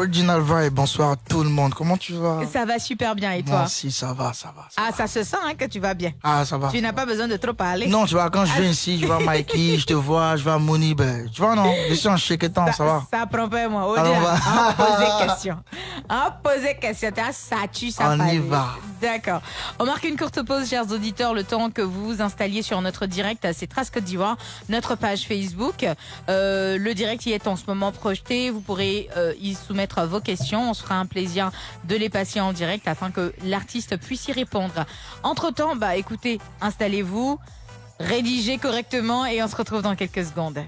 Original Vibe, bonsoir à tout le monde. Comment tu vas? Ça va super bien et toi? aussi, ça va, ça va. ça Ah, va. ça se sent hein, que tu vas bien. Ah, ça va. Tu n'as pas besoin de trop parler. Non, tu vois, quand je viens ici, je vois Mikey, je te vois, je vois Mouni, ben, tu vois, non, je suis en chéquetant, ça va. Ça prend pas moi. On va. Poser question. On poser question. T'as ça tue, ça On y va. D'accord. On marque une courte pause, chers auditeurs, le temps que vous vous installiez sur notre direct à C'est Traces Côte d'Ivoire, notre page Facebook. Euh, le direct y est en ce moment projeté. Vous pourrez euh, y soumettre vos questions. On se fera un plaisir de les passer en direct afin que l'artiste puisse y répondre. Entre-temps, bah écoutez, installez-vous, rédigez correctement et on se retrouve dans quelques secondes.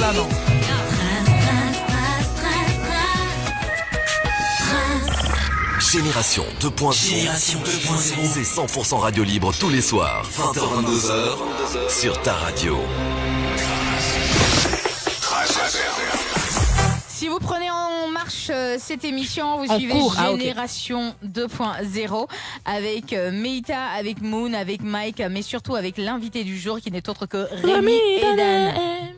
Là, non. Génération 2.0. Génération 2.0. C'est 100% radio libre tous les soirs. 20h22h sur ta radio. Si vous prenez en marche euh, cette émission, vous En suivez cours, ah. Génération 2.0 avec euh, Meita, avec Moon, avec Mike, mais surtout avec l'invité du jour qui n'est autre que Rémi Edan.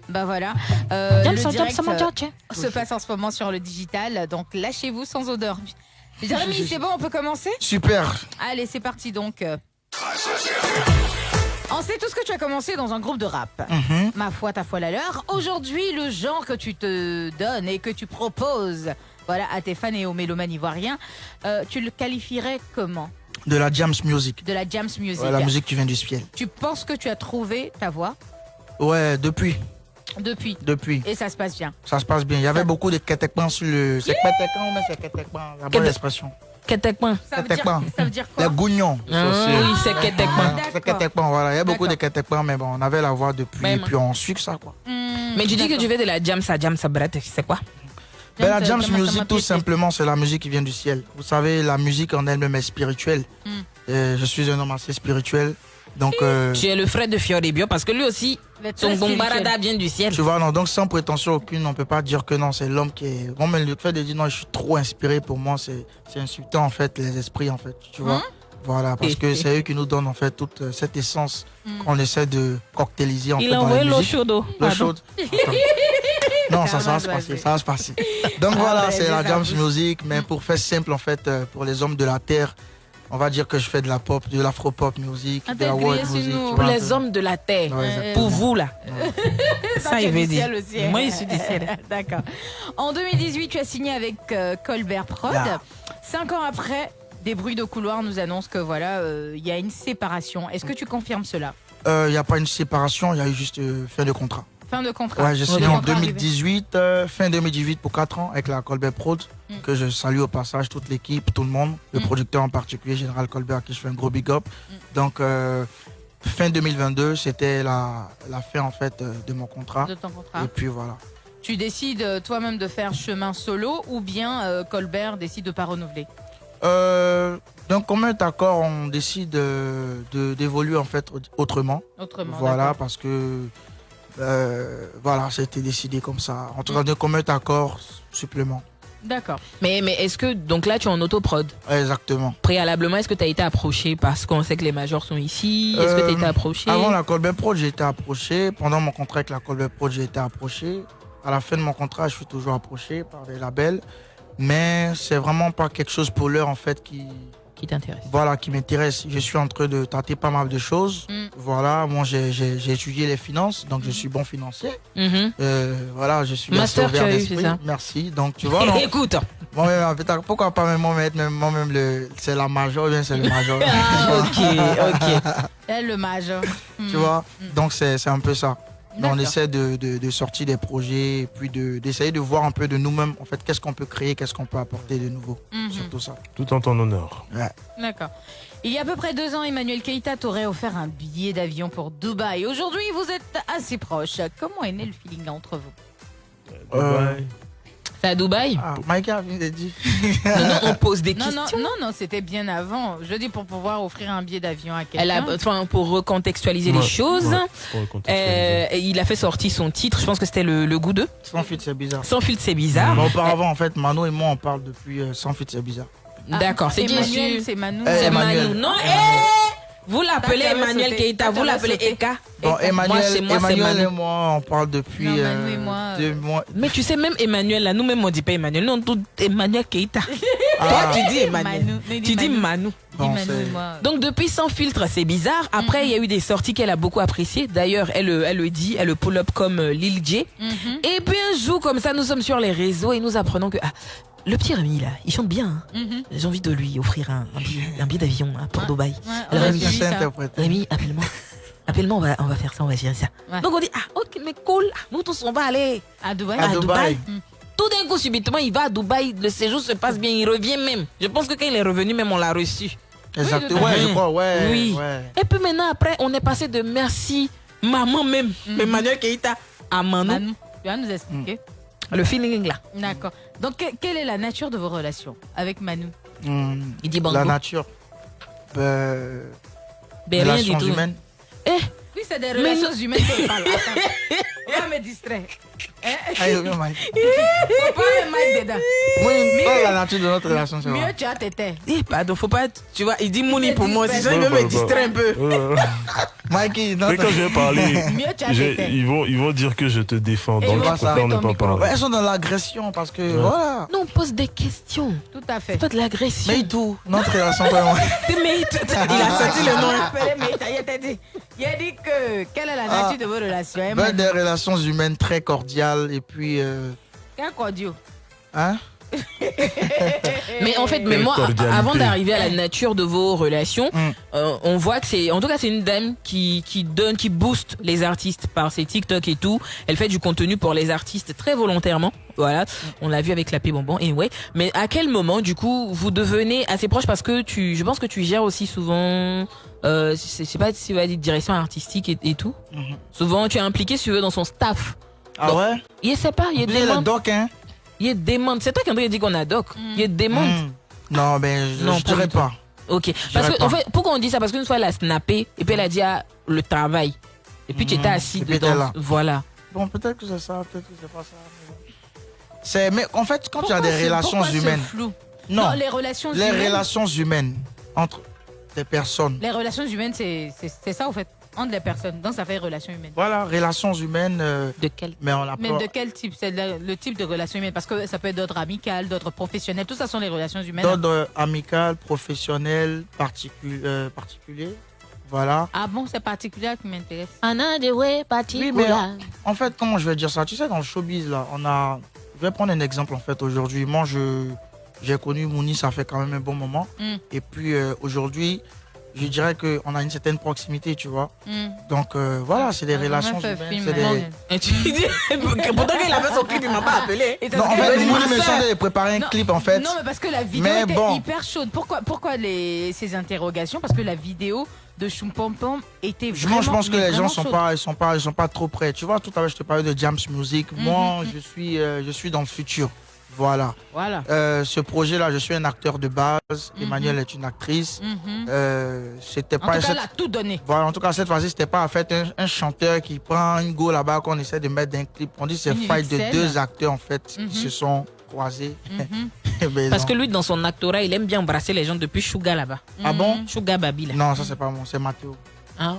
Bah voilà. Euh, le direct euh, se passe en ce moment sur le digital, donc lâchez-vous sans odeur. Jérémy, c'est bon, on peut commencer? Super. Allez, c'est parti donc. On sait tous que tu as commencé dans un groupe de rap. Mhm. Ma foi, ta foi la leur. Aujourd'hui, le genre que tu te donnes et que tu proposes voilà, à tes fans et aux mélomanes ivoiriens, euh, tu le qualifierais comment? De la Jams Music. De la jams music. Ouais, la musique qui vient du ciel. Tu penses que tu as trouvé ta voix? Ouais, depuis, depuis depuis. et ça se passe bien? Ça se passe bien. Il y avait beaucoup de ketekpan sur le. C'est ou bien c'est ketekpan La bonne expression. Ketekman. Ça veut, dire, Ketekpan. ça veut dire Les quoi gougnons. Ah, oui, c'est. Ah, C'est d'accord. ketekpan, voilà. Il y a beaucoup de ketekpan, mais bon, on avait la voix depuis, moi. puis on suit que ça, quoi. Hmm, Mais tu dis que tu fais de la jam, ça jam, ça brette, c'est quoi? Ben, la ça Music, tout simplement, c'est la musique qui vient du ciel. Vous savez, la musique en elle-même est spirituelle. Mm. Et je suis un homme assez spirituel. Donc, euh, Tu es le frère de Fioribio parce que lui aussi, Très bombarada vient du ciel. tu vois, non, donc sans prétention aucune, on peut pas dire que non, c'est l'homme qui est. Bon, mais le fait de dire non, je suis trop inspiré, pour moi, c'est c'est insultant, en fait, les esprits, en fait. Tu vois Hein? Voilà, parce que c'est eux qui nous donnent, en fait, toute euh, cette essence Mm. qu'on essaie de cocktailiser, en Il fait, a dans envoyé l'eau chaude. oh. L'eau chaude. Non, ça, ça va se passer, ça va se passer. Donc Ah, voilà, c'est la ça. Jams Music, mais pour faire simple, en fait, euh, pour les hommes de la terre, on va dire que je fais de la pop, de l'afro-pop music, de la world music. Pour les hommes de la terre. Ouais. Pour vous, là. Ça, Ça, il veut dire. ciel aussi. Moi, je suis du ciel. D'accord. En 2018, tu as signé avec euh, Colbert Prod. Cinq ans après, des bruits de couloir nous annoncent que voilà, euh, il y a une séparation. Est-ce que tu confirmes cela? Euh, Il n'y a pas une séparation, il y a eu juste euh, fin de contrat. Fin de contrat. Ouais, j'ai signé en contrat arrivé. 2018, euh, fin 2018 pour 4 ans avec la Colbert Prod, Mm. que je salue au passage toute l'équipe, tout le monde, le Mm. producteur en particulier, Général Colbert, à qui je fais un gros big up. Mm. Donc, euh, fin 2022, c'était la, la fin en fait euh, de mon contrat. De ton contrat. Et puis voilà. Tu décides euh, toi-même de faire chemin solo ou bien euh, Colbert décide de pas renouveler? Euh, donc, commun accord, on décide euh, de- d'évoluer en fait autrement. autrement Voilà, parce que euh, voilà, ça a été décidé comme ça. En tout cas, de commun accord, supplément. D'accord. Mais, mais est-ce que, donc là, tu es en autoprod? Exactement. Préalablement, est-ce que tu as été approché parce qu'on sait que les majors sont ici? Est-ce que tu as Euh, été approché? Avant la Colbert Pro, j'ai été approché. Pendant mon contrat avec la Colbert Pro, j'ai été approché. À la fin de mon contrat, je suis toujours approché par des labels. Mais c'est vraiment pas quelque chose pour l'heure, en fait, qui, Qui t'intéresse voilà, qui m'intéresse. Je suis en train de tâter pas mal de choses. Mm. Voilà, moi, j'ai étudié les finances, donc je suis bon financier. Mhm. Euh, voilà, je suis Master, ouvert d'esprit. Merci. Donc, tu vois, non, Écoute, peut-être- pourquoi pas même moi-même, même, moi-même le, c'est la major, c'est le major. ah, ok, ok. Elle, le mage. tu vois Donc, c'est c'est un peu ça. On essaie de, de, de sortir des projets, et puis de- d'essayer de, voir un peu de nous-mêmes, en fait, qu'est-ce qu'on peut créer, qu'est-ce qu'on peut apporter de nouveau. Mhm. Surtout ça. Tout en ton honneur. D'accord. Il y a à peu près deux ans, Emmanuel Keita t'aurait offert un billet d'avion pour Dubaï. Aujourd'hui, vous êtes assez proches. Comment est né le feeling entre vous? Euh, Dubaï. C'est à Dubaï Ah, Mike a vient de dire. Non, non, on pose des Non, questions. non, non, non, c'était bien avant. Je dis pour pouvoir offrir un billet d'avion à Elle a, quelqu'un. enfin, pour recontextualiser Ouais, les choses, ouais, pour recontextualiser. euh, il a fait sortir son titre, je pense que c'était le, le goût 2. Sans filtre, c'est bizarre. Sans filtre, c'est bizarre. Mais auparavant, en fait, Mano et moi, on parle depuis euh, Sans filtre, c'est bizarre. Ah, D'accord, c'est qui Emmanuel, sûr c'est Manou. Eh, C'est Emmanuel. Manu. Non, eh Vous l'appelez Emmanuel sauté. Keita, vous l'appelez. Eka. Bon, Eka. Emmanuel, moi, chez moi, c'est Emmanuel Manu. et moi, on parle depuis Non, Manu euh, et moi, euh, deux mois. Mais tu sais, même Emmanuel, là, nous-mêmes, on dit pas Emmanuel. Non, tout Emmanuel Keita. Ah. Toi, tu dis Emmanuel. Manu. Tu dis Manu. Donc depuis sans filtre, c'est bizarre. Après, il y a eu des sorties qu'elle a beaucoup appréciées. D'ailleurs, elle, euh, elle le dit, elle le pull up comme euh, Lil J. Mhm. Et puis un jour comme ça, nous sommes sur les réseaux et nous apprenons que ah, le petit Rémi là, il chante bien. hein. Mhm. J'ai envie de lui offrir un, un billet, un billet d'avion hein, pour Ouais. Dubaï. Ouais, Rémi, appelle-moi. Appelle-moi, on va, on va faire ça, on va gérer ça. Ouais. Donc on dit, ah ok, mais cool, nous tous on va aller À Dubaï. À à Dubaï. Dubaï. Tout d'un coup, subitement, il va à Dubaï, le séjour se passe bien, il revient même. Je pense que quand il est revenu, même on l'a reçu. Exactement. Oui, Ouais, je crois, ouais. Oui. ouais. Et puis maintenant, après, on est passé de merci maman même, Emmanuel Keita, à Manu. Manu, tu vas nous expliquer. Le feeling là. D'accord. Donc, que- quelle est la nature de vos relations avec Manu Hmm, Il dit bango. La nature. Ben, Ben, rien du relations tout. humaines. Eh, Oui, c'est des Mais relations humaines qu'on parle. Attends. On va me distraire. Hein? Ah, il revient, Mike. Faut pas le mettre dedans. Moi, pas la nature de notre relation, c'est Mieux tu as tété. eh, pardon, faut pas. Tu vois, il dit Mouni pour moi il veut bah, me distraire un peu. Mikey, Mais quand je vais parler, ils vont, ils vont dire que je te défends. Et Donc ils je vont préfère ne pas parler. elles sont dans l'agression parce que, Ouais. voilà. Non, on pose des questions. Tout à fait. C'est pas de l'agression. Mais tout, notre relation, toi et moi. Mais il a sorti le nom. hein. Mais il a- dit. Il a dit que quelle est la nature Ah. de vos relations relations humaines très cordiales et puis, euh, Quel cordial hein? Mais en fait, mais moi, avant d'arriver à la nature de vos relations, Mm. euh, on voit que c'est, en tout cas, c'est une dame qui, qui donne, qui booste les artistes par ses TikTok et tout. Elle fait du contenu pour les artistes très volontairement. Voilà. On l'a vu avec la paix bonbon. Anyway. Mais à quel moment, du coup, vous devenez assez proche parce que tu, je pense que tu gères aussi souvent, euh, je sais pas si va dire direction artistique et, et tout. Mhm. Souvent, tu es impliqué, si tu veux, dans son staff. Ah ouais? Il sait pas, il est doc, hein? Il demande. C'est toi qui André dit qu'on a doc. Il demande. Hmm. Non, ben, je, pas dirais pas. Ok. Parce que, en fait, pourquoi on dit ça? Parce qu'une fois, elle a snappé et puis elle a dit ah, le travail. Et puis tu étais Mhm. assis dedans. là. Voilà. Bon, peut-être que c'est ça, peut-être que c'est pas ça. C'est, mais en fait, quand tu as des relations humaines, flou? Non, les relations les humaines. relations humaines entre des personnes. Les relations humaines, c'est c'est- c'est ça, en fait, entre les personnes. Donc, ça fait relations humaines. Voilà, relations humaines, euh, De quel mais on Mais de quel type? C'est le, le type de relation humaine Parce que ça peut être d'autres amicales, d'autres professionnelles. Tout ça sont les relations humaines. d'ordre amical, professionnel, particu- euh, particulier. Voilà. Ah bon, c'est particulier qui m'intéresse. Oui, mais en fait, comment je vais dire ça? Tu sais, dans le showbiz, là, on a. Je vais prendre un exemple, en fait, aujourd'hui. Moi, je j'ai connu Mouni, ça fait quand même un bon moment. Mm. Et puis, euh, aujourd'hui, je dirais qu'on a une certaine proximité, tu vois. Hmm. Donc, euh, voilà, c'est des relations humaines. film, c'est des-. Et tu dis, pourtant qu'il avait son clip, il m'a pas appelé. Non, en fait- me de préparer un Non, clip, en fait. Non, mais parce que la vidéo Mais était bon. hyper chaude. Pourquoi, pourquoi les, ces interrogations? Parce que la vidéo de Choumpom était vraiment moi, je pense que les gens sont chaude. pas, ils sont pas, ils sont pas trop prêts. Tu vois, tout à l'heure, je te parlais de Jams Music. Mhm, Moi, je suis, euh, je suis dans le futur. Voilà. Voilà. Euh, ce projet-là, je suis un acteur de base. Mhm. Emmanuel est une actrice. Mhm. Euh, c'était En pas tout cas, cette- elle a tout donné. Voilà, en tout cas, cette fois-ci, c'était pas en fait un, un chanteur qui prend une go là-bas qu'on essaie de mettre dans un clip. On dit que c'est fight de deux acteurs en fait Mhm. qui se sont croisés. Mhm. Parce que lui, dans son actorat, il aime bien embrasser les gens depuis Suga là-bas. Ah bon? Mhm. Suga Babi là. Non, ça c'est pas moi, c'est Mathéo. Ah.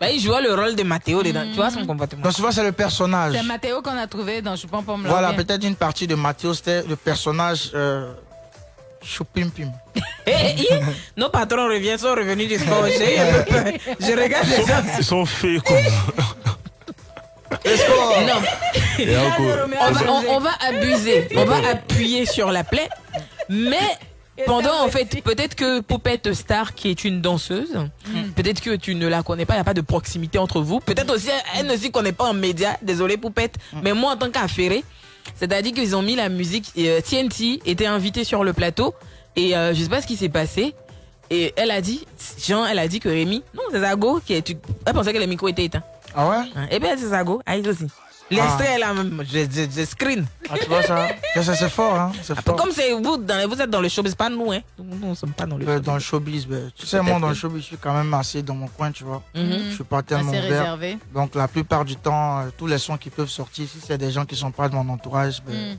Bah, il jouait le rôle de Mathéo dedans. Tu vois son comportement. Donc, tu vois, c'est le personnage. C'est Mathéo qu'on a trouvé dans Choumpom là. Voilà, peut-être une partie de Mathéo, c'était le personnage euh, Choupimpim. Eh, eh, eh, Nos patrons reviennent, sont revenus du sport. Je regarde les gens. Ils sont faits comme Non, Et encore, on va, on- on va abuser, on va appuyer sur la plaie. Mais pendant, en fait, peut-être que Poupette Star, qui est une danseuse, peut-être que tu ne la connais pas, il n'y a pas de proximité entre vous. Peut-être aussi, elle ne s'y connaît pas en média. Désolé, Poupette. Mais moi, en tant qu'affairé, c'est-à-dire qu'ils ont mis la musique. et, euh, TNT était invité sur le plateau. Et euh, je sais pas ce qui s'est passé. Et elle a dit, Jean, elle a dit que Rémi, non, c'est Zago qui est. Elle pensait que le micro était éteint. Ah ouais? Hein. Eh bien, c'est Zago, Aïe aussi. L'extrait est là même, je, je, je screen. Ah, tu vois ça Ça, ça, C'est fort, hein fort. comme c'est vous, dans, vous êtes dans le showbiz, pas nous, hein. Nous, nous, on sommes pas dans le showbiz. dans le showbiz, ben, tu sais, moi, dans le showbiz, je suis quand même assez dans mon coin, tu vois. Mhm. Je suis pas tellement Assez ouvert. réservé. Donc, la plupart du temps, euh, tous les sons qui peuvent sortir, si c'est des gens qui sont pas de mon entourage, ben, Mm.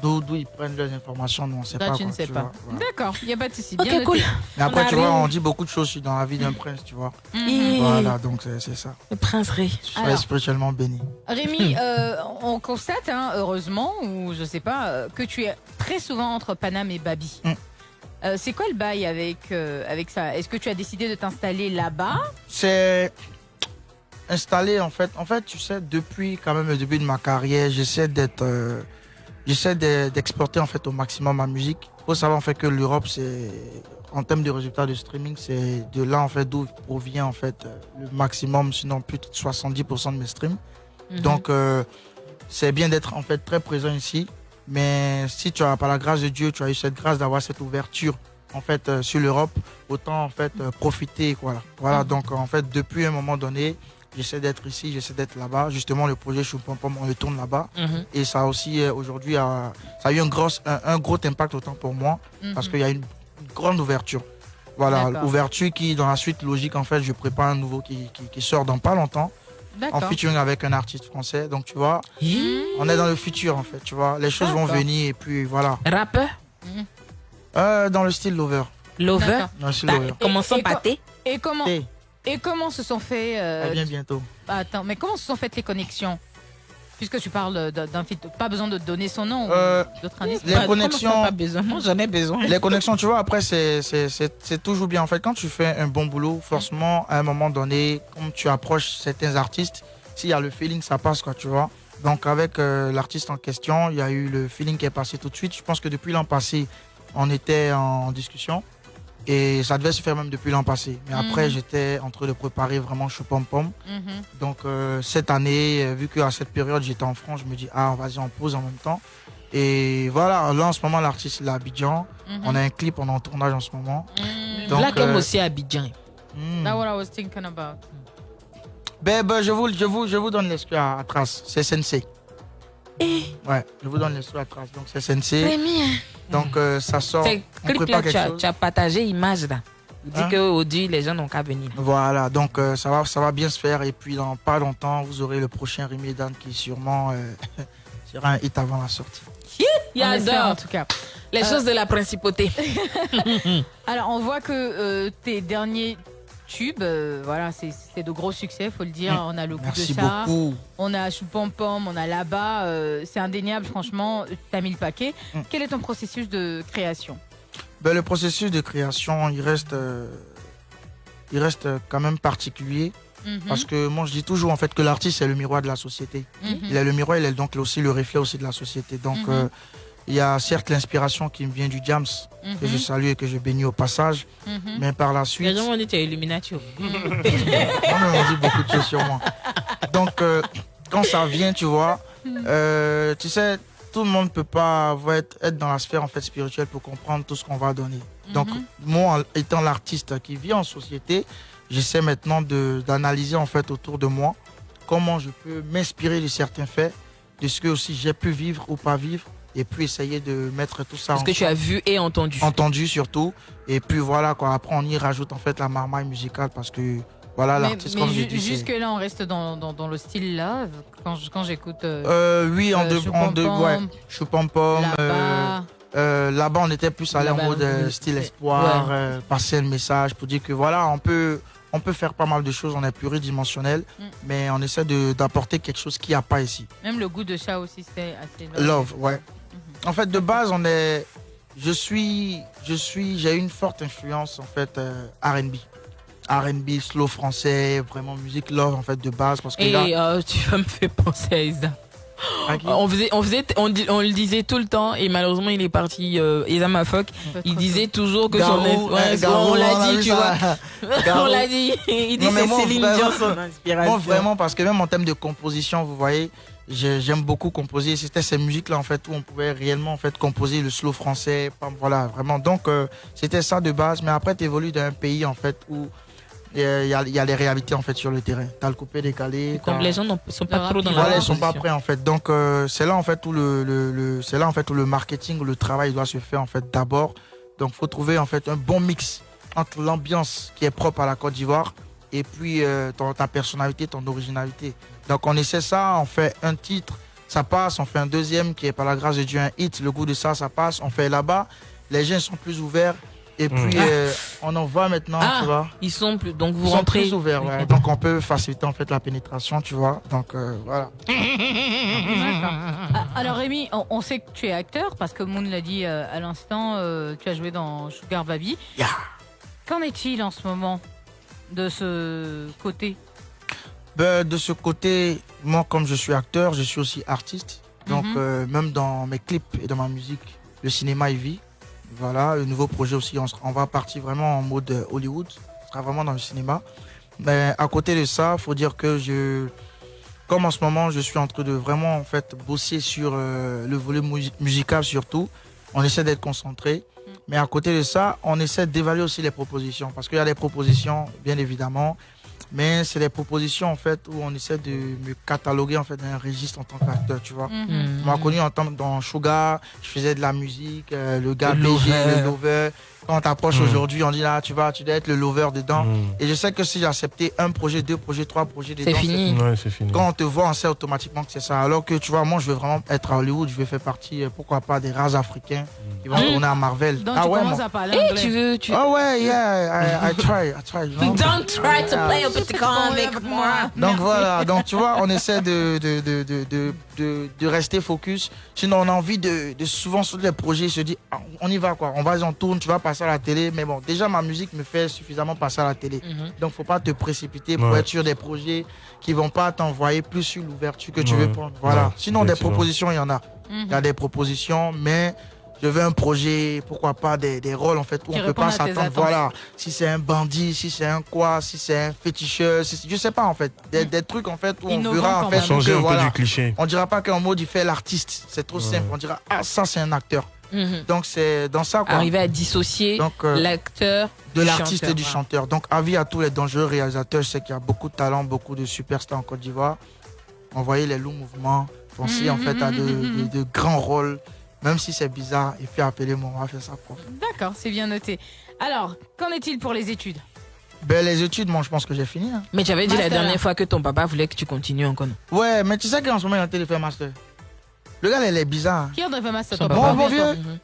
D'où ils prennent leurs informations, nous on sait Là, pas. tu ne quoi, sais tu pas. voilà. D'accord, il n'y a pas de souci. Ok, bien cool. Mais après, tu vois, on dit beaucoup de choses dans la vie d'un prince, tu vois. Et Voilà, donc c'est ça. le prince Ré. Sois Alors. spirituellement béni. Rémi, euh, on constate, hein, heureusement, ou je sais pas, euh, que tu es très souvent entre Paname et Babi. Mm. Euh, c'est quoi le bail avec, euh, avec ça? Est-ce que tu as décidé de t'installer là-bas? C'est installé en fait. En fait, tu sais, depuis quand même le début de ma carrière, j'essaie d'être, euh, j'essaie de- d'exporter en fait au maximum ma musique. Faut savoir en fait que l'Europe, c'est en termes de résultats de streaming, c'est de là en fait d'où provient en fait le maximum, sinon plus de 70% de mes streams. Mhm. Donc, euh, c'est bien d'être en fait très présent ici. Mais si tu as, par la grâce de Dieu, tu as eu cette grâce d'avoir cette ouverture en fait euh, sur l'Europe, autant en fait euh, profiter. Voilà. Voilà. Mhm. Donc, en fait, depuis un moment donné, j'essaie d'être ici, j'essaie d'être là-bas. Justement, le projet Choupompom, on le tourne là-bas. Mhm. Et ça a aussi euh, aujourd'hui, ça a eu un gros, un, un gros impact autant pour moi Mhm. parce qu'il y a une, une grande ouverture. Voilà, ouverture qui, dans la suite logique, en fait, je prépare un nouveau qui, qui, qui sort dans pas longtemps en featuring avec un artiste français. Donc, tu vois, Mhm. on est dans le futur en fait, tu vois. Les choses vont venir et puis voilà. Rappeur, Euh, dans le style Lover. lover? Dans le style Bah, Lover. commençons par T. Et comment, et comment se sont fait... euh, bientôt. Attends, mais comment se sont faites les connexions? Puisque tu parles d'un fit, pas besoin de donner son nom Euh, ou d'autres indices. les Bah, connexions- pas besoin? Moi, j'en ai besoin. Les connexions, tu vois, après, c'est- toujours bien. En fait, quand tu fais un bon boulot, forcément, à un moment donné, comme tu approches certains artistes, s'il y a le feeling, ça passe, quoi, tu vois. Donc, avec euh, l'artiste en question, il y a eu le feeling qui est passé tout de suite. Je pense que depuis l'an passé, on était en discussion. Et ça devait se faire même depuis l'an passé. Mais après, Mhm. j'étais en train de préparer vraiment Chopom Pom. Mhm. Donc euh, cette année, euh, vu qu'à cette période j'étais en France, je me dis ah vas-y on pose en même temps. Et voilà, là en ce moment l'artiste il est à Abidjan. Mhm. On a un clip, on est en tournage en ce moment. Mhm. Donc, Black M euh, aussi à Abidjan. Hmm. That's what I was thinking about. Ben, ben, je, vous, je, vous, je vous donne l'exclu à, à Trace, c'est Sensei. Ouais, je vous donne l'exclu à Trace, donc c'est Sensei. Premier. Donc euh, ça sort, C'est on clip là, prépare tu as, chose. tu as partagé image là. Il dit Hein? qu'aujourd'hui, les gens n'ont qu'à venir. Voilà, donc euh, ça, va, ça va bien se faire. Et puis dans pas longtemps, vous aurez le prochain Rémi Dan qui sûrement euh, sera un hit avant la sortie. Il On espère, en tout cas. les Euh, choses de la principauté. Alors, on voit que euh, tes derniers tubes, euh, voilà, c'est de gros succès, faut le dire. On a le goût Merci de ça, beaucoup. on a Choupompom, Pom, on a là-bas. euh, c'est indéniable, franchement, t'as mis le paquet. Mm. Quel est ton processus de création? Ben, le processus de création, il reste, euh, il reste euh, quand même particulier. Mhm. Parce que moi, je dis toujours en fait que l'artiste est le miroir de la société. Mhm. Il est le miroir, il est donc aussi le reflet aussi de la société. Donc, Mhm. Il y a certes l'inspiration qui me vient du Jams, que je Mhm. salue et que je bénis au passage. Mhm. Mais par la suite, Les gens m'ont dit tu es Illuminati. On dit beaucoup de choses sur moi. Donc, euh, quand ça vient, tu vois, euh, tu sais, tout le monde ne peut pas être, être dans la sphère en fait, spirituelle pour comprendre tout ce qu'on va donner. Donc, Mhm. moi, étant l'artiste qui vit en société, j'essaie maintenant d'analyser en fait autour de moi comment je peux m'inspirer de certains faits, de ce que aussi j'ai pu vivre ou pas vivre, et puis essayer de mettre tout ça Ce que tu as vu et entendu. entendu surtout. Et puis voilà, quoi. Après, on y rajoute en fait la marmaille musicale parce que voilà, l'artiste, mais comme je ju- dis. c'est- jusque-là, on reste dans, dans, dans le style love. Quand j'écoute. euh, Euh, oui, en euh, deux, en deux, ouais. Choupompom, euh, là-bas. euh, Là-bas, on était plus allé en mode euh, style Ouais. espoir, euh, passer le message pour dire que voilà, on peut, on peut faire pas mal de choses, on est pluridimensionnel, Mm. mais on essaie de- d'apporter quelque chose qu'il n'y a pas ici. Même le goût de chat aussi, c'est assez Love, ouais. En fait, de base, on est. Je suis. Je suis. J'ai une forte influence, en fait, euh, RB. RB, slow français, vraiment musique love, en fait, de base. Parce que Et là. euh, tu vas me faire penser à Isa. On faisait, on faisait, on, dit- on le disait tout le temps et malheureusement il est parti. Euh, Isa Mafok, il disait toujours que son Garou, ouais, euh, Garou, on l'a dit, tu ça. vois. On l'a dit. Il dit c'est Céline Dion son inspiration. Moi, vraiment, parce que même en termes de composition, vous voyez, j'aime beaucoup composer. C'était ces musiques-là, en fait, où on pouvait réellement, en fait, composer le slow français. Pam, Voilà, vraiment. Donc, euh, c'était ça de base. Mais après, tu évolues dans un pays, en fait, où euh, il y, a, il y a les réalités, en fait, sur le terrain. T'as le coupé décalé. Comme les gens ne sont pas trop dans rap, la Voilà, ils sont pas prêts en fait. Donc euh, c'est là en fait où le, le, le- c'est là en fait où le marketing, où le travail doit se faire en fait d'abord. Donc faut trouver en fait un bon mix entre l'ambiance qui est propre à la Côte d'Ivoire et puis euh, ton- ta personnalité, ton originalité. Donc on essaie ça, on fait un titre ça passe. On fait un deuxième qui est par la grâce de Dieu un hit. Le goût de ça, ça passe. On fait là-bas. Les gens sont plus ouverts. Et puis, Mm. euh, on en voit maintenant, Ah, tu vois. Ils sont plus. Donc vous Ils sont rentrez. plus ouverts, ouais. Donc, on peut faciliter en fait la pénétration, tu vois. Donc, euh, voilà. Ah, Alors Rémi, on, on sait que tu es acteur parce que Moon l'a dit euh, à l'instant, tu as joué dans Sugar Baby. Yeah. Qu'en est-il en ce moment? De ce côté Ben, de ce côté, moi, comme je suis acteur, je suis aussi artiste. Donc, Mhm. euh, même dans mes clips et dans ma musique, le cinéma y vit. Voilà, le nouveau projet aussi, on, on va partir vraiment en mode euh, Hollywood. Ce sera vraiment dans le cinéma. Mais à côté de ça, faut dire que je, comme en ce moment, je suis en train de vraiment en fait bosser sur euh, le volet mu- musical surtout. On essaie d'être concentré. Mais à côté de ça, on essaie d'évaluer aussi les propositions. Parce qu'il y a des propositions, bien évidemment. Mais c'est des propositions en fait où on essaie de me cataloguer en fait dans un registre en tant qu'acteur, tu vois. Hmm. On m'a connu en tant dans Sugar, je faisais de la musique, euh, le gars Le BG, lover. le lover. Quand on t'approche Mm. aujourd'hui, on dit là, tu vas, tu dois être le lover dedans. Mm. Et je sais que si j'ai accepté un projet, deux projets, trois projets dedans, C'est fini. Ouais, c'est fini. Quand on te voit, on sait automatiquement que c'est ça. Alors que tu vois, moi, je veux vraiment être à Hollywood, je veux faire partie, euh, pourquoi pas, des races africains qui vont tourner à Marvel. Donc ah tu ouais, commences moi. à parler Eh, anglais. tu veux. Tu... Ah ouais, yeah, I, I try, I try. you know. Don't try to play petit camp avec moi. Donc voilà, donc tu vois, on essaie de, de, de, de, de, de- de rester focus. Sinon, on a envie de, de souvent sur les projets se dire, ah, on y va quoi, on va, on tourne, tu vas passer à la télé. Mais bon, déjà ma musique me fait suffisamment passer à la télé. Mhm. Donc faut pas te précipiter pour Ouais. être sur des projets qui vont pas t'envoyer plus sur l'ouverture que tu Ouais. veux prendre. Voilà. Ouais, Sinon, des propositions, il y en a. Mhm. Il y a des propositions, mais je veux un projet, pourquoi pas des, des rôles en fait où Qui on peut pas s'attendre. Voilà, si c'est un bandit, si c'est un quoi, si c'est un féticheur, si je sais pas en fait, des, des trucs en fait où Innovant on verra en fait même. que, Changer un peu du cliché. on dira pas qu'en mode il fait l'artiste, c'est trop Ouais. simple. On dira ah ça c'est un acteur. Mhm. Donc c'est dans ça quoi. Arriver à dissocier euh, l'acteur de l'artiste et du chanteur. Donc avis à tous les dangereux réalisateurs, je sais qu'il y a beaucoup de talents, beaucoup de superstars en Côte d'Ivoire. Envoyez les loups mouvements, pensez en fait à de, de- de grands rôles, même si c'est bizarre, et puis appelez-moi, on va faire ça propre. D'accord, c'est bien noté. Alors, qu'en est-il pour les études? Ben les études, moi je pense que j'ai fini. hein. Mais tu avais dit la dernière fois que ton papa voulait que tu continues encore. Ouais, mais tu sais qu'en ce moment il de faire master. Le gars, il est bizarre. Qui Ton papa. papa Mon, vieux,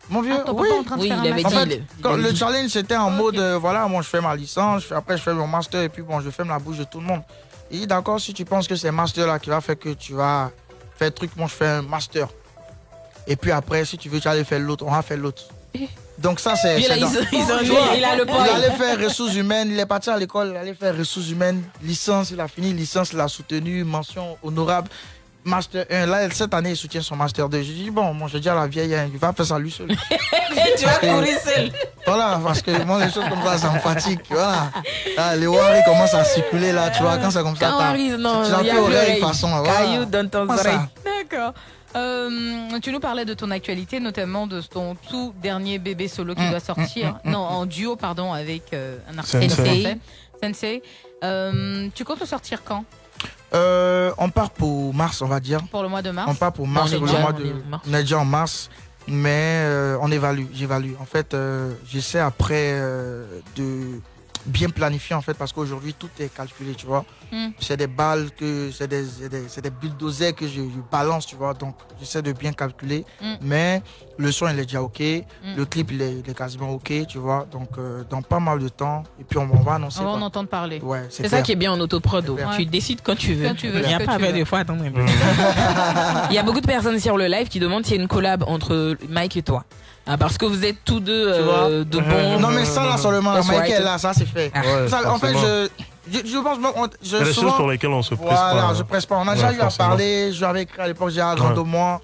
mon vieux, Ah, oui. en Oui, il avait dit. fait, il- il Quand le challenge c'était en Ok. mode euh, voilà moi je fais ma licence je fais- après je fais mon master et puis bon je ferme la bouche de tout le monde il dit d'accord si tu penses que c'est master là qui va faire que tu vas faire truc moi je fais un master et puis après si tu veux tu vas aller faire l'autre on va faire l'autre Eh. donc ça c'est là, ils dans- il a le il point. allait faire ressources humaines il est parti à l'école il allait faire ressources humaines licence il a fini licence il a soutenu mention honorable Master 1, là, cette année, il soutient son Master 2. Je dis, bon, moi, je dis à la vieille, hein, il va faire ça lui seul. tu vas courir seul. Voilà, parce que moi, les choses comme ça, ça me fatigue. Voilà. Là, les Wari commencent à circuler, là, tu vois, quand c'est comme ça, Quand non, tu n'as plus oreille, façon. voilà. Caillou dans ton ça oreille. D'accord. Euh, tu nous parlais de ton actualité, notamment de ton tout dernier bébé solo qui Mm, doit sortir. mm, mm, non, en duo, pardon, avec euh, un artiste Sensei. français. Sensei. Euh, tu comptes le sortir quand? Euh, on part pour mars, on va dire. Pour le mois de mars On part pour mars, On est pour le déjà- mois on de. est. On déjà en mars, mais euh, on évalue, j'évalue. En fait, euh, j'essaie après de bien planifier en fait parce qu'aujourd'hui tout est calculé, tu vois. Mm. C'est des balles que c'est des c'est des, des bulldozers que je, je balance, tu vois. Donc j'essaie de bien calculer, Mm. mais le son il est déjà ok, le clip il est, il est quasiment ok, tu vois. Donc euh, dans pas mal de temps et puis on, on va annoncer. On va en entendre parler. Ouais, C'est ça qui est bien en autoprod. Clair. Tu décides quand tu veux. Quand tu veux, Il n'y a pas de fois attendre un peu. Il y a beaucoup de personnes sur le live qui demandent s'il y a une collab entre Mike et toi. Ah, parce que vous êtes tous deux Tu euh, de bons. Non mais ça là seulement, Mike right. est là, ça c'est fait. Ah. Ouais, Ça, en fait, je, je, je pense, on- je, souvent- choses sur lesquelles on se presse Voilà, pas. je hein. presse pas. On a déjà eu à parler. Je l'avais écrit à l'époque, j'ai agrandi Ouais. moi.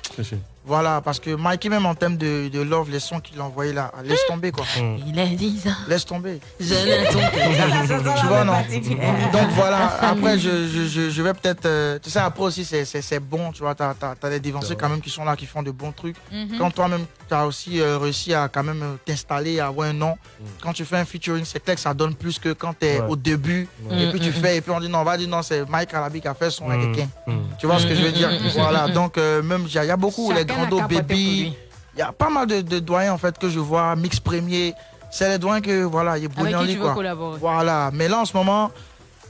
Voilà, parce que Mikey, même en termes de, de love, les sons qu'il a envoyés là, laisse tomber quoi. Mm. Il a 10 ans. Laisse tomber. Jonathan. Tu vois, non Donc voilà, après, je, je, je, je vais peut-être. euh, tu sais, après aussi, c'est- c'est c'est bon, tu vois. T'as as, des dévancés quand même qui sont là, qui font de bons trucs. Mhm. Quand toi-même, tu as aussi euh, réussi à quand même euh, t'installer, à avoir un nom. Mm. Quand tu fais un featuring, c'est clair que ça donne plus que quand tu es Ouais. au début. Ouais. Et puis tu Mm, fais, et puis on dit non, on va dire non, c'est Mike Alabi qui a fait son Mm. avec Mm. Tu vois ce que je veux dire? Voilà, donc euh, même il y, a- il y a beaucoup, les A baby, il y a pas mal de, de doyens en fait que je vois, mix premier, c'est les doyens que voilà, il a veux quoi. collaborer? Voilà, mais là en ce moment,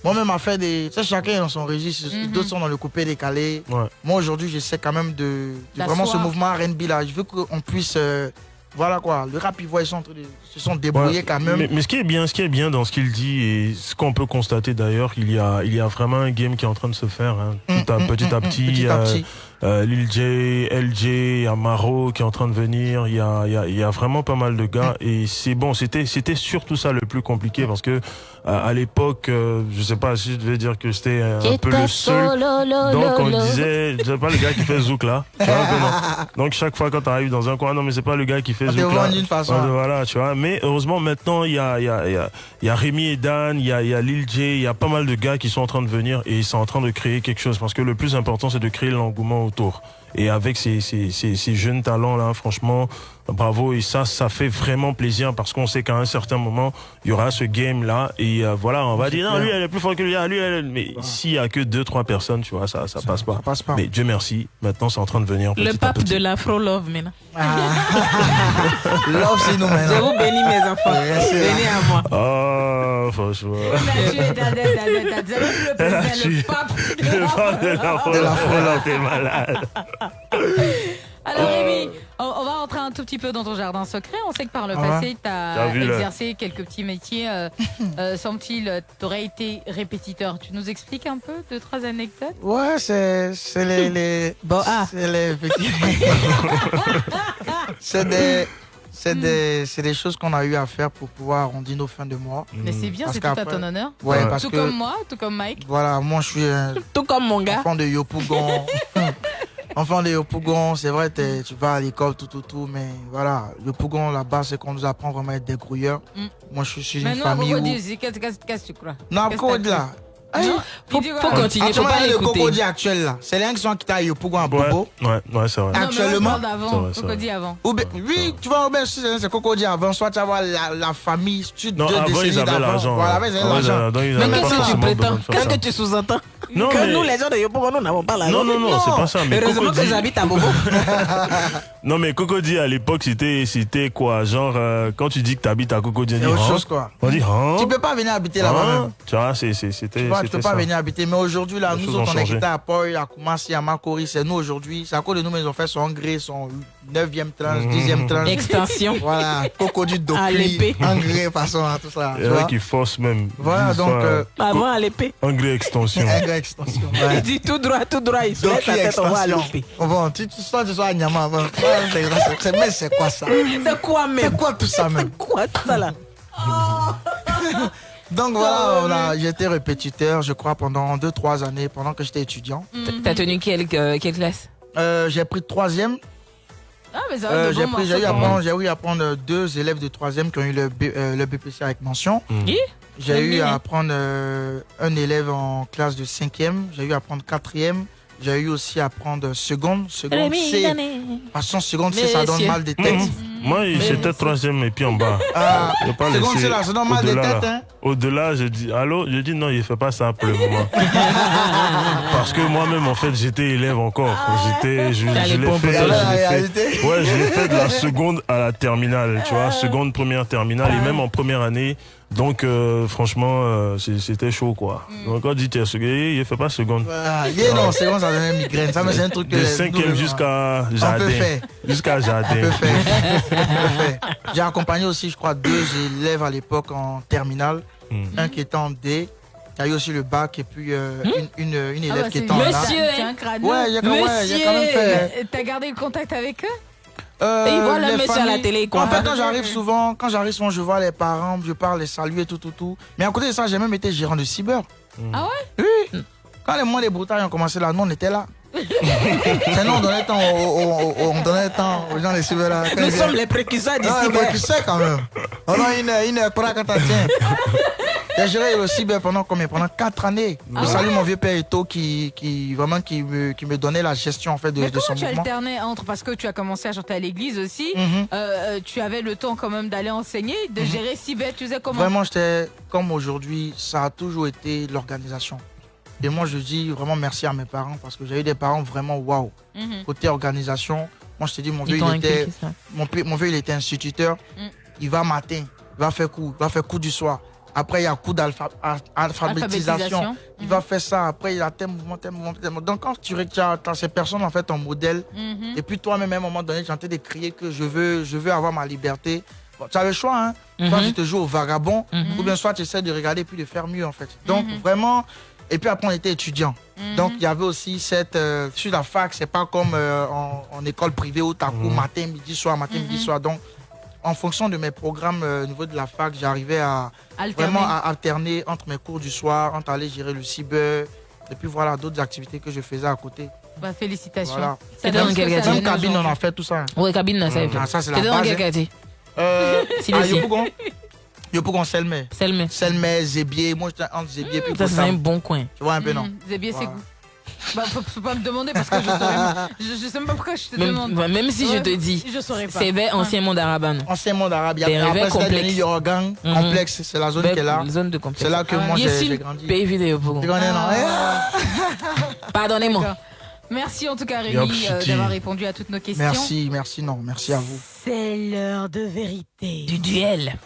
Moi-même, à faire des. Tu sais, chacun est dans son registre. Mhm. D'autres sont dans le coupé décalé. Ouais. Moi, aujourd'hui, j'essaie quand même de. de vraiment ce mouvement RB là. Je veux qu'on puisse. euh, voilà quoi. Le rap ivoire, ils sont en train de se sont débrouillés Ouais. quand même. Mais, mais ce qui est bien, ce qui est bien dans ce qu'il dit et ce qu'on peut constater d'ailleurs, il y a, il y a vraiment un game qui est en train de se faire hein. Mm, Tout à, mm, petit mm, à mm, petit. petit à euh, petit. euh, Lil J, LJ, il y a Maro qui est en train de venir. Il y a, y vraiment pas mal de gars et c'est bon. C'était surtout ça le plus compliqué parce que à, à l'époque, euh, je sais pas si je devais dire que j'étais euh, un peu le seul. Donc on disait, c'est pas le gars qui fait zouk là. Tu vois, un peu, non. Donc chaque fois quand tu arrives dans un coin, non mais c'est pas le gars qui fait te zouk là. d'une façon. Ouais, voilà, tu vois. Mais heureusement maintenant il y a, il y a, il y a, il y a Rémi et Dan, il y a, il y a Lil J, il y a pas mal de gars qui sont en train de venir et ils sont en train de créer quelque chose parce que le plus important c'est de créer l'engouement autour. Et avec ces, ces, ces, ces jeunes talents là, franchement, bravo et ça, ça fait vraiment plaisir parce qu'on sait qu'à un certain moment il y aura ce game là et euh, voilà, on va dire non lui elle est plus fort que lui, ah, lui elle, mais s'il y a que deux trois personnes, tu vois, ça, ça, passe pas. Ça passe pas. Mais Dieu merci, maintenant c'est en train de venir. Le pape petit. de l'afro-love maintenant. Ah. Love, c'est nous Je maintenant. vous bénis mes enfants. Venez à moi. Oh, franchement. Le pape. Le pape de l'afro, De l'afro, là, t'es malade. Alors Rémi, on, on va rentrer un tout petit peu dans ton jardin secret. On sait que par le Ah ouais. passé, tu T'as as exercé quelques petits métiers. Euh, euh, Semble-t-il, tu aurais été répétiteur. Tu nous expliques un peu deux, trois anecdotes? Ouais, c'est c'est les, les. Bon, ah. C'est les petits. c'est des. C'est des, c'est des choses qu'on a eu à faire pour pouvoir arrondir nos fins de mois. Mais c'est bien, c'est tout à ton honneur. Ouais, Ouais. parce Tout que. comme moi, tout comme Mike. Voilà, moi je suis un Tout comme mon gars. enfant de Yopougon. Enfant de Yopougon, c'est vrai, tu vas à l'école, tout, tout, tout, mais voilà, Yopougon là-bas, c'est qu'on nous apprend vraiment à être des grouilleurs. Mm. Moi je suis une Mais non, famille où. Cocody, qu'est-ce que tu crois? Non, là. Non, Faut, quoi faut continuer, faut Actuellement, pas le. Cocody actuel là. C'est l'un qui sont qui à Yopougon à Ouais, Bobo. ouais, ouais, c'est vrai. Non, mais Actuellement. C'est vrai, c'est Cocody avant. Oui, tu vois, c'est c'est Cocody avant, soit tu vas voir la, la famille, tu Non, deux avant, décennies ils avaient d'avant. l'argent. Voilà, avant, ils avaient Avant, ils l'argent. Mais qu'est-ce que tu prétends Qu'est-ce que tu sous-entends Non, Que mais- nous, les gens de Yopougon, nous n'avons pas la Non, non, non, c'est pas ça. Mais Heureusement que Cocody, j'habite à Bobo. non, mais Cocody, à l'époque, c'était, c'était quoi? Genre, euh, quand tu dis que t'habites à Cocody, on C'est dit, autre hein? chose quoi. On dit, hein? Tu peux pas venir habiter là-bas Hein? même. Tu vois, c'est, c'est- c'était, Tu peux pas ça. venir habiter. Mais aujourd'hui, là, Les nous autres, on est quitté à Poi, à Koumassi, à Makori. C'est nous aujourd'hui. C'est à cause de nous, mais ils ont fait son gré, son 9e tranche, Mhm. 10e tranche. Extension. Voilà, À l'épée. Docli, engrais, façon, hein, tout ça. Il y en a qui forcent même. Voilà, donc, euh, Avant, à l'épée. Engrais extension. engrais extension. Il dit tout droit, tout droit. Il se Docli la tête, on va à extension. l'épée. Oh bon, tu, tu sors, tu sors à Nyama Mais c'est quoi ça? C'est quoi même? C'est quoi tout ça même? C'est quoi ça là? Donc voilà, on a- j'étais répétiteur, je crois, pendant 2-3 années, pendant que j'étais étudiant. T'as tenu quelle, euh, quelle classe? Euh, j'ai pris troisième. Ah, mais ça va, Euh, j'ai pris- j'ai eu, à prendre- j'ai eu à prendre deux élèves de troisième qui ont eu le, B- euh, le BPC avec mention. Mm. J'ai eu à prendre euh, un élève en classe de cinquième. J'ai eu à prendre quatrième. J'ai eu aussi à prendre seconde. Seconde C. Façon seconde C, ça donne mal des têtes. Mhm. Moi, j'étais troisième et puis en bas. Ah, Je pas là, ça donne mal. Hein. Au-delà, je dis, allô, je dis non, il fait pas ça pour le moment. Parce que moi-même, en fait, j'étais élève encore. J'étais, je, je l'ai fait. Ouais, je l'ai fait de la seconde à la terminale, tu vois, seconde, première, terminale, et même en première année. Donc, euh, franchement, euh, c'était chaud, quoi. Donc, quand on dit t'es seconde, il fait pas seconde. Ah, yeah, non, seconde, ça donne une migraine. Ça, c'est un truc que. De cinquième jusqu'à jardin. Jusqu'à jardin. J'ai accompagné aussi, je crois, deux élèves à l'époque en terminale. Mm. Un qui était en D. Il y a eu aussi le bac et puis euh, une, une, une Ah élève bah, qui était en A. Monsieur, C'est un crâne. Ouais, il y a quand, ouais, y a quand même fait. Mais T'as gardé le contact avec eux? Euh, Et il voit le monsieur à la télé, quoi. En fait, quand j'arrive souvent, quand j'arrive souvent, je vois les parents, je parle, les saluer, tout, tout, tout. Mais à côté de ça, j'ai même été gérant de cyber. Ah ouais? Oui. Quand les mois des broutailles ont commencé là, nous, on était là. Sinon, on donnait temps, aux- aux- on donnait temps aux gens des cyber là. Nous ils sommes viennent- les précurseurs du Non, cyber. tu sais quand même. On a une, une croix quand t'as tiens. J'ai géré le cyber pendant combien? Pendant 4 années. Ah je salue mon vieux père Eto qui, qui, vraiment, qui, me, qui me donnait la gestion en fait, de, Mais de son tu mouvement. alternais entre parce que tu as commencé à chanter à l'église aussi, Mhm. euh, euh, tu avais le temps quand même d'aller enseigner, de gérer si bête, tu sais comment? Vraiment, j'étais comme aujourd'hui, ça a toujours été l'organisation. Et moi, je dis vraiment merci à mes parents parce que j'ai eu des parents vraiment waouh. Mhm. Côté organisation, moi, je te dis, mon vieux, il était, mon, mon vieux, il était instituteur. Mm. Il va matin, il va faire cours, il va faire cours du soir. Après, il y a coup d'alphabétisation. Alphabétisation. Il va faire ça. Après, il y a tel mouvement, tel mouvement, tel mouvement. Donc, quand tu as, ces personnes, en fait, en modèle, Mhm. et puis toi-même, à un moment donné, tu es en train de crier que je veux, je veux avoir ma liberté. Bon, tu as le choix, hein. Soit Mhm. tu te joues au vagabond, Mhm. ou bien soit tu essaies de regarder puis de faire mieux, en fait. Donc, Mhm. vraiment. Et puis après, on était étudiants. Mhm. Donc, il y avait aussi cette. euh, sur la fac, c'est pas comme euh, en, en école privée où tu as cours matin, midi, soir, matin, Mhm. midi, soir. Donc, en fonction de mes programmes euh, au niveau de la fac, j'arrivais à Alterner. vraiment à alterner entre mes cours du soir, entre aller gérer le cyber, et puis voilà, d'autres activités que je faisais à côté. Bah, félicitations. Voilà. Ça donne quel quartier Même cabine, on a fait tout ça. Ouais, cabine, là, ça y est. Ah, ça, c'est la T'es dans base. quel hein. quartier Euh, Si, à si. Yopougon Yopougon, Selmé. Selmé. Selmé, Zébier. Moi, j'étais entre Zébier et Ça, c'est un bon coin. Tu vois un peu, non? Zébier, c'est Voilà. goût. Bah, faut, faut pas me demander parce que je saurais. Je, je sais même pas pourquoi je te Même, demande. bah, même si je te dis, Je saurais pas. c'est vers ancien monde arabe. non Ancien monde arabe. Il y a après, devenu Yorgan, Mhm. complexe. C'est la zone qui est là. Zone de complexe. C'est là que Ah, moi, j'ai grandi. pays pour connais, non? Ah. Pardonnez-moi. Merci en tout cas Rémi euh, d'avoir répondu à toutes nos questions. Merci, merci, non. Merci à vous. C'est l'heure de vérité. Du duel.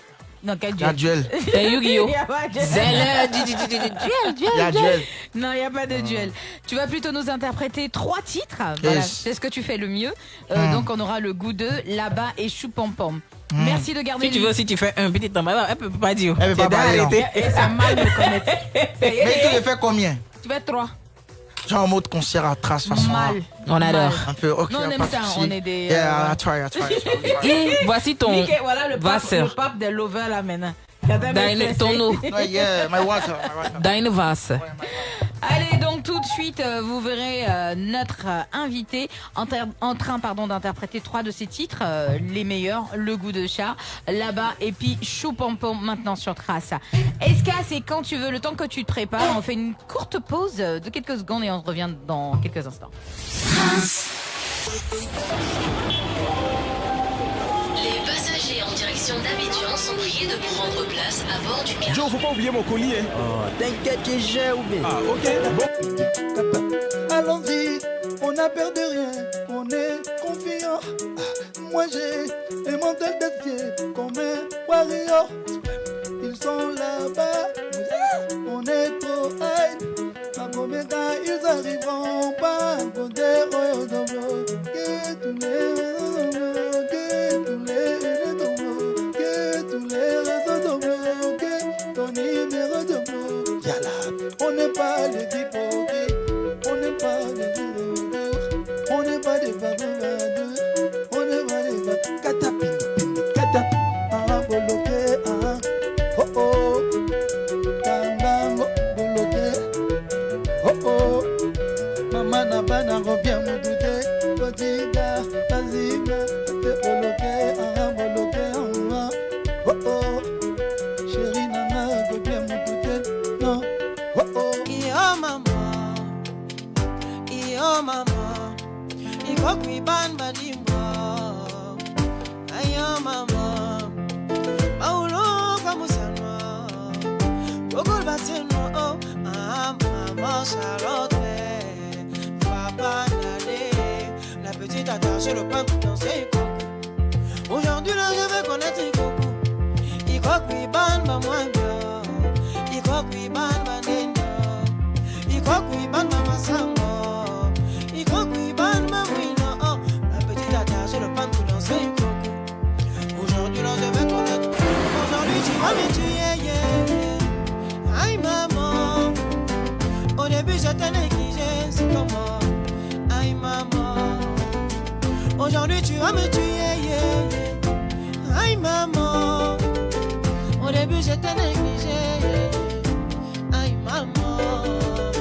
Non, quel Il y a duel duel. C'est Yu-Gi-Oh! Il y a pas de- C'est du duel, duel, Il y a duel. duel. Non, il n'y a pas de duel. Tu vas plutôt nous interpréter trois titres. Voilà, Yes. c'est ce que tu fais le mieux. Euh, Hmm. Donc, on aura le goût de là-bas et chou pom pom. Hmm. Merci de garder Si tu veux, si tu fais un petit temps, elle peut pas dire. Elle peut pas parler. Et c'est mal de connaître. Ça Mais tu le fais combien? Tu être trois. Genre en mode concert à trace, façon. Mal. On adore. Un peu, ok. Non, on aime ça, souci. on est des, Yeah, euh, I try, I try, I try, I try. Et voici ton. Mickey, voilà le pape, le pape des lovers là maintenant. Dans stressé. ton eau. Ouais, yeah, my water, my water. Dans une vase. Allez, donc tout de suite, euh, vous verrez euh, notre euh, invité en, train pardon, d'interpréter trois de ses titres, les meilleurs, Le goût de chat, là-bas, et puis Chou Pom Pom maintenant sur Trace. Esca, c'est quand tu veux, le temps que tu te prépares, on fait une courte pause de quelques secondes et on revient dans quelques instants. Les en direction d'Abidjan sont priés de prendre place à bord du car. Joe, faut pas oublier mon colis, hein. T'inquiète que j'ai oublié. Ah, ok, bon. Allons-y, on n'a peur de rien, on est confiant. Moi j'ai un mental d'acier comme un warrior. Ils sont là-bas, on est trop high. À combien temps ils arriveront pas oh, oh, oh, Que tous les numéro de Yala, on n'est pas les hypocrites.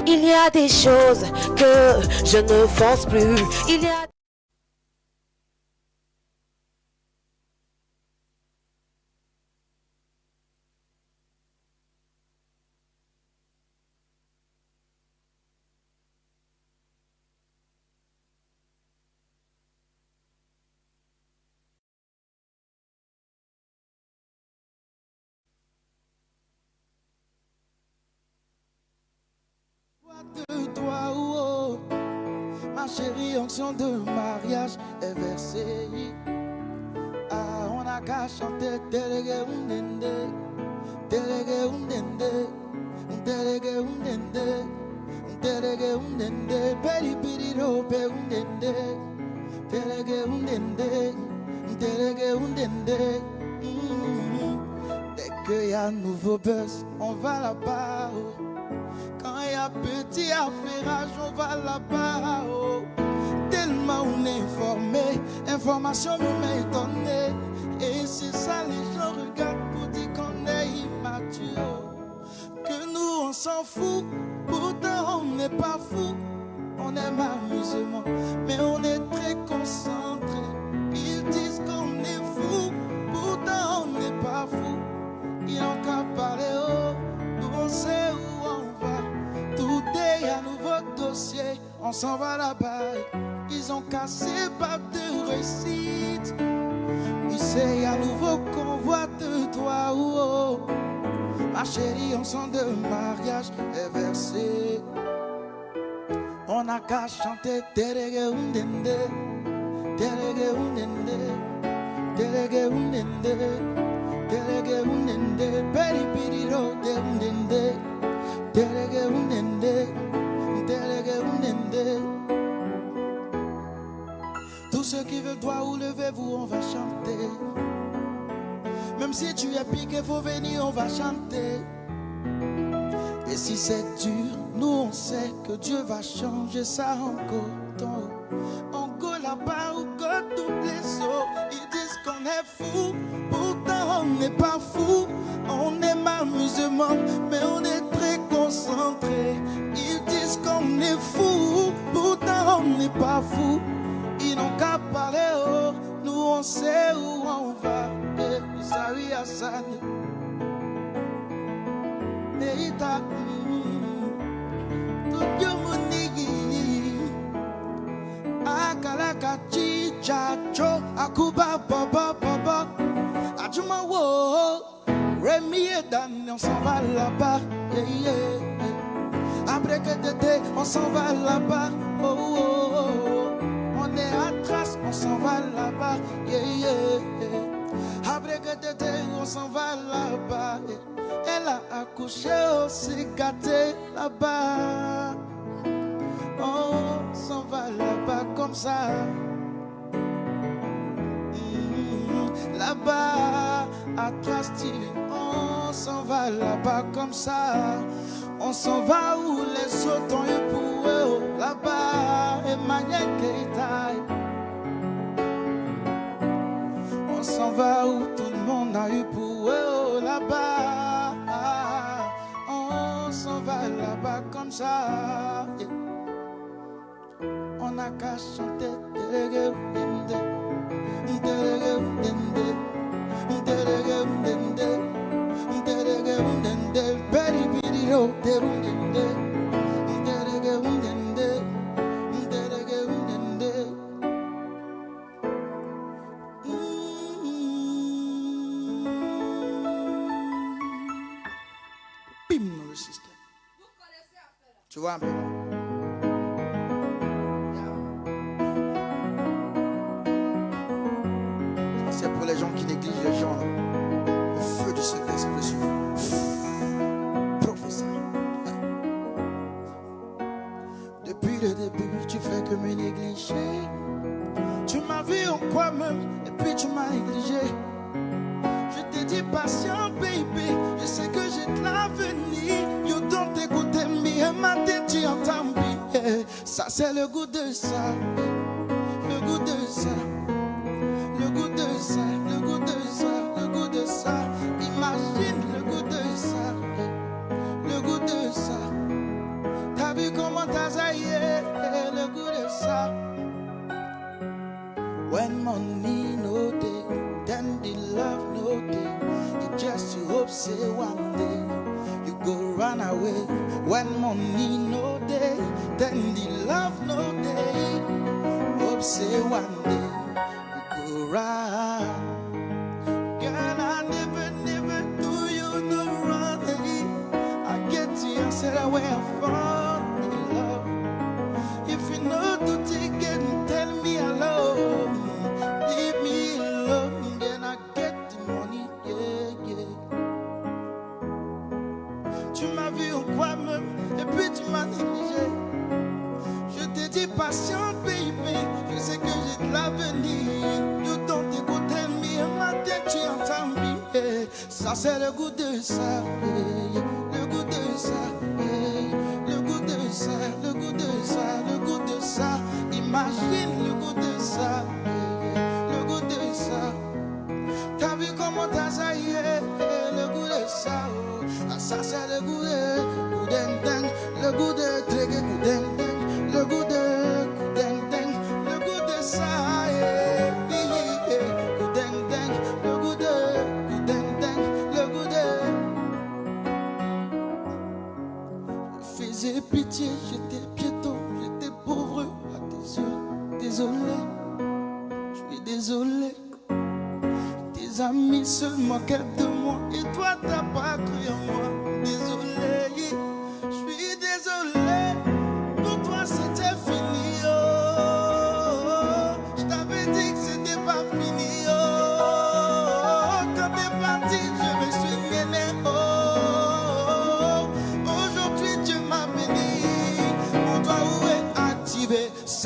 Il y a des choses que je ne force plus. Chérie, onction de mariage est versée. Ah, on a qu'à chanter, délégué, ounende, Terege undende, terege undende, terege undende, peri piri rope undende, terege undende, terege undende. Mhm. Dès qu'il y a un nouveau buzz, on va là-bas. Petit affairage, on va là-bas. oh. Tellement on est informé, information me met étonné. Et c'est ça, les gens regardent pour dire qu'on est immature. Que nous, on s'en fout, pourtant on n'est pas fou. On aime amusement, mais on est très concentré. S'en va là-bas. Ils ont cassé pas de réussite. C'est un nouveau convoi de toi, oh, oh. Ma chérie, on sent de mariage est versé. On a qu'à chanter Terege undende, Terege undende, Terege undende, Terege undende, Peri piriro de undende, Terege undende, undende. Tous ceux qui veulent toi ou levez-vous, on va chanter. Même si tu es piqué, faut venir, on va chanter. Et si c'est dur, nous on sait que Dieu va changer ça en coton. On go là-bas où go toutes les eaux. Ils disent qu'on est fou, pourtant on n'est pas fou. On aime amusement, mais on est très concentré. Disent qu'on est fou, pourtant on n'est pas fou. Ils n'ont qu'à parler, oh, nous on sait où on va. Eh, Isawi Hassan. Tudio Munigi, Akalaka Chicha Cho, Akuba Baba Baba, Ajuma Wo, Rémi et Dan, on s'en va là-bas. yeah, yeah. Après que t'étais, on s'en va là-bas. Oh, oh, oh, oh. On est à trace, on s'en va là-bas. Yeah, yeah. Après que t'étais, on s'en va là-bas. Elle a accouché aussi gâté là-bas. Oh, on s'en va là-bas comme ça. Mhm. Là-bas, à Trasti, on s'en va là-bas comme ça. On s'en va où les autres ont eu pour eux. oh, Là-bas, Emmanuel Keita. On s'en va où tout le monde a eu pour eux. oh, Là-bas, on s'en va là-bas comme ça. On a qu'à chanter. Terege undende, terege undende, Tu vois un peu bien. Ça,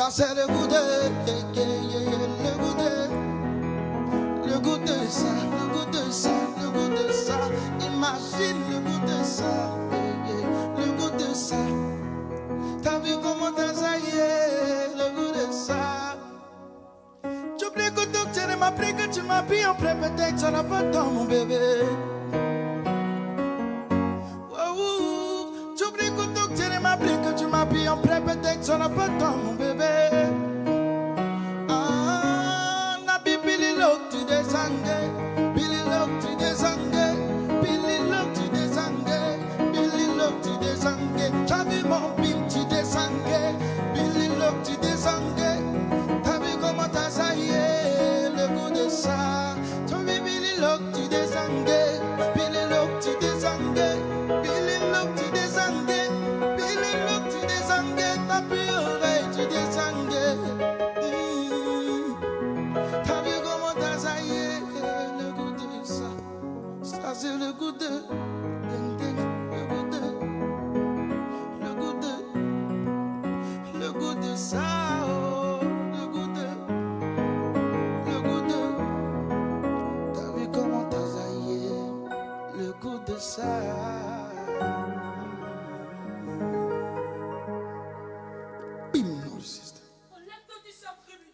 activé, ça c'est le goût de,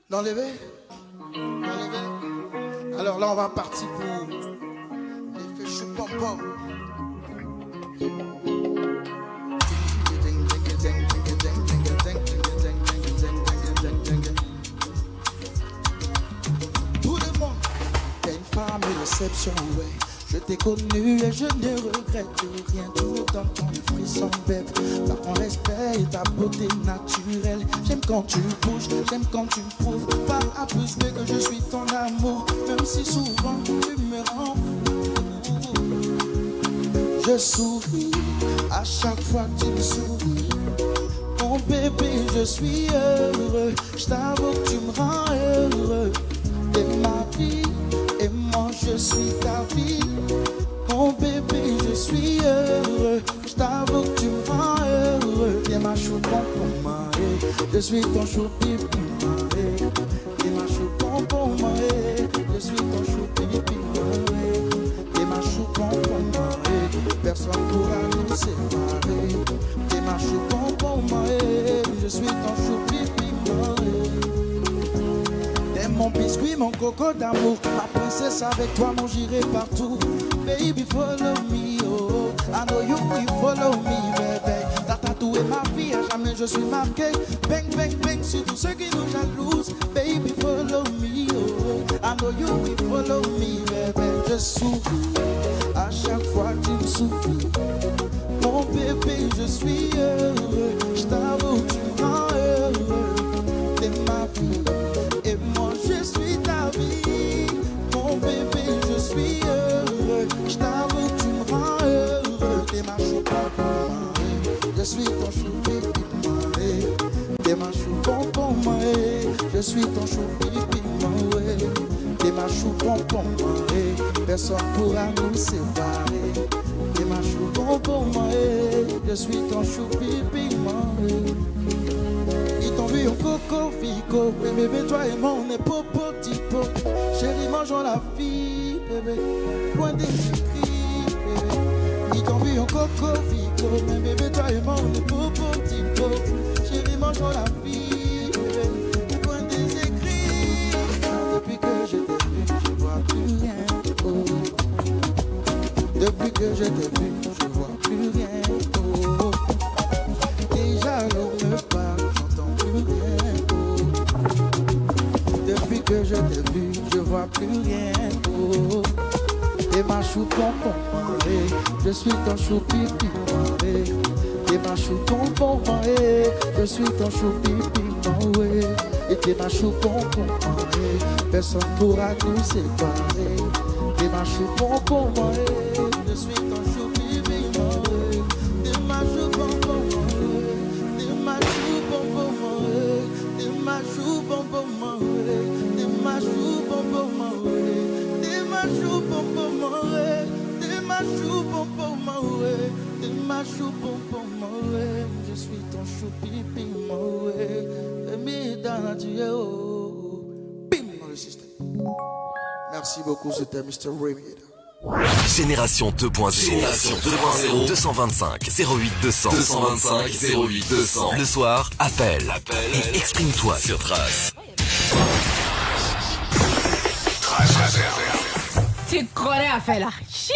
L'enlever Enlever. Alors là, on va partir pour l'effet chou pom Je t'ai connu et je ne regrette rien. Me donnes ton frisson bête. Par ton respect et ta beauté naturelle. J'aime quand tu bouges, j'aime quand tu prouves. Pas à plus mais que je suis ton amour. Même si souvent tu me rends. Je souris à chaque fois que tu me souris. Mon bébé, je suis heureux. Je t'avoue que tu me rends heureux. T'es ma vie suis ton choupi. T'es ma chouton pour moi. Je suis ton choupi. T'es ma chouton pour moi. Personne pourra nous séparer. T'es ma chouton pour moi. Je suis ton choupi. T'es mon biscuit, mon coco d'amour. Ma princesse avec toi, mon j'irai partout. Baby, follow me, oh. I know you will follow me, baby. T'as tatoué ma vie, à jamais je suis marqué. Bang, bang, bang, sur tous ceux qui nous jalousent. Baby, follow me, oh. I know you will follow me, baby. Je souris à chaque fois tu me. Mon bébé, je suis heureux. Je t'avoue, tu Je suis ton choupi T'es ma chou bonbon, je suis ton chou pipi, T'es ma chou bonbon, personne pourra nous séparer. T'es ma chou bonbon, je suis ton chou pipi, Ils t'ont vu au coco Vico. Mais bébé, toi et moi, on est popo, tipo. Chérie, mangeons la vie, bébé. Loin des écrits, bébé. Ni t'en vu en coco, Mais bébé, toi et moi, on est popo, tipo. Chérie, mangeons la vie, bébé. Loin des écrits. Depuis que je t'ai vu, je vois plus rien. Depuis que je t'ai vu, je vois plus rien. Oh. Déjà l'on me parle, j'entends plus rien. Depuis que je t'ai vu, je vois plus rien. Et ma chou pompon, je suis ton chou pipi. Eh. Et ma chou pompon, eh, je suis ton chou pipi. oh, eh. Et t'es ma chou pompon, eh, personne pourra nous séparer. T'es ma chou pompon, eh, je suis ton ma chou pompon, eh. Je suis ton chou pipi, eh. Emi dans tu es oh. Bim dans le système. Merci beaucoup, c'était Mr. Remy. Génération 2.0. Génération 2.0. 225 08 200. 225 08 200. Le soir, appelle. Et exprime-toi sur Trace. Tu connais à faire là. C'est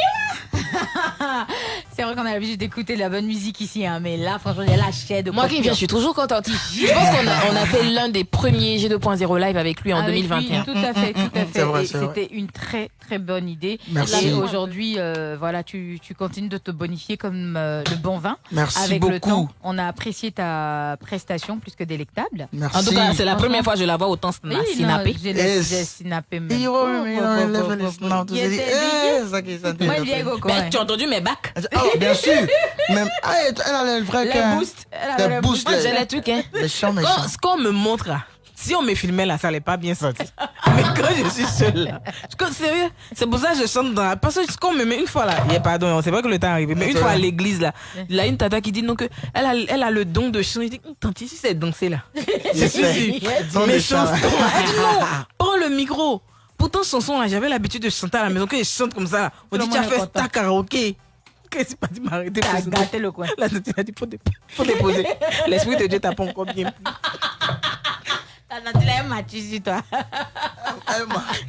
vrai qu'on a l'habitude d'écouter de la bonne musique ici, hein, mais là, franchement, il y a la chaîne de Moi qui viens, je suis toujours contente. Je pense qu'on a, on a fait l'un des premiers G2.0 live avec lui en Avec lui, 2021. tout à fait, tout à fait. C'est vrai, Et c'est vrai. C'était une très très bonne idée. Merci. Et aujourd'hui, euh, voilà, tu, tu continues de te bonifier comme euh, le bon vin. Merci Avec le beaucoup. temps, on a apprécié ta prestation plus que délectable. Merci. En tout cas, c'est la première fois que je la vois autant Oui, non, synapper. j'ai Yes. j'ai synapé même. Tout. Moi, tu as entendu mes bacs Oh, bien sûr. Même, ah, elle elle a le vrai Les cœur. boosts. Elle avait Les les boosts, Moi, les- j'ai les trucs, hein. Méchant, Quand, méchant. ce qu'on me montre là, si on me filmait là, ça allait pas bien sortir. Mais quand je suis seule là, je- sérieux, c'est pour ça que je chante dans la... Parce que ce qu'on me met une fois là, yeah, pardon, on sait pas que le temps est arrivé, mais une fois à l'église là, il y a une tata qui dit donc elle a, elle a le don de chanter. Je dis, tante, si c'est danser là. Je suis sûre. Don Mes de chant. chansons. Elle dit non, prends le micro. Pourtant, chanson là, j'avais l'habitude de chanter à la maison, que je chante comme ça là. On Tout dit, le tu as fait ta karaoké. Qu'est-ce pas dit m'arrêter T'as gâté le coin. Là, tu as dit, faut déposer. L'esprit de Dieu t'a pas encore bien pris. Là, elle m'a tué sur toi.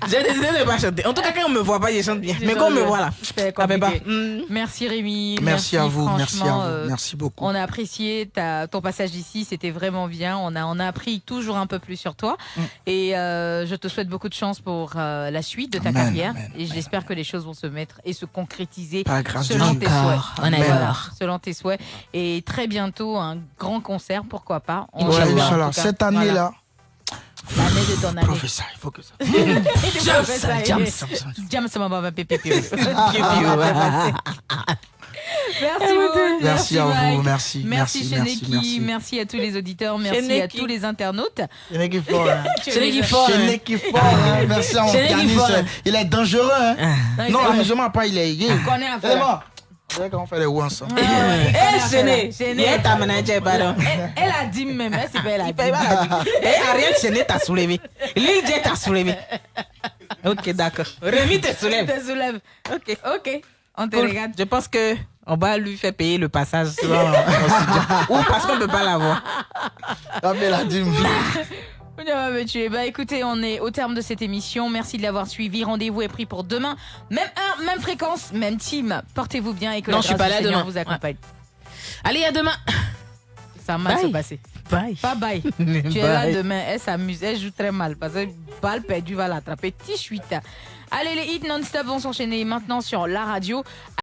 J'ai décidé de ne pas chanter. En tout cas, quand on me voit pas, je chante bien. Mais quand on me voit là. Hmm. Merci Rémi. Merci à vous, merci à vous, euh, merci beaucoup. On a apprécié ta, ton passage ici, c'était vraiment bien. On a, on a appris toujours un peu plus sur toi. Mm. Et euh, je te souhaite beaucoup de chance pour euh, la suite de ta Amen, carrière. amen, et j'espère que les choses vont se mettre et se concrétiser selon tes souhaits. selon tes souhaits. Et très bientôt, un grand concert, pourquoi pas. Cette année-là, L'année de ton année. professeur, il faut que ça. Pipi, pipi. Piu, piu. Merci beaucoup. Merci à vous, Mike. merci, Merci, merci, Cheneki, merci, merci. à tous les auditeurs, merci à Cheneki. tous les internautes. Qui fort, hein. C'est lui qui fort. Hein. qui fort, hein. Merci à mon pianiste. fort, hein. Il est dangereux, hein. Non, Non, vrai. amusement pas, il est gay. On connaît un peu. C'est qu'on fait les ensemble. Il est ta manager, pardon. Elle, elle a dit même, elle elle la dîme. Eh, Ariel Chéné t'a soulevé. Lil J t'a soulevé. Ok, d'accord. Rémi te soulève. te soulève. Ok. Ok, on te Cool. regarde. Je pense que on va lui faire payer le passage. Ou parce qu'on peut pas l'avoir. Ah, mais la dîme. On va me tuer. Bah écoutez, on est au terme de cette émission. Merci de l'avoir suivi. Rendez-vous est pris pour demain. Même heure, même fréquence, même team. Portez-vous bien et que Non, la je suis pas là demain. vous accompagne. Allez, à demain. Ça va mal Bye. se passer. Bye. Pas bye. tu es là Bye. demain. Elle s'amuse. Elle joue très mal parce que balle perdue va l'attraper. Tichuita. Allez, les hits non-stop vont s'enchaîner maintenant sur la radio.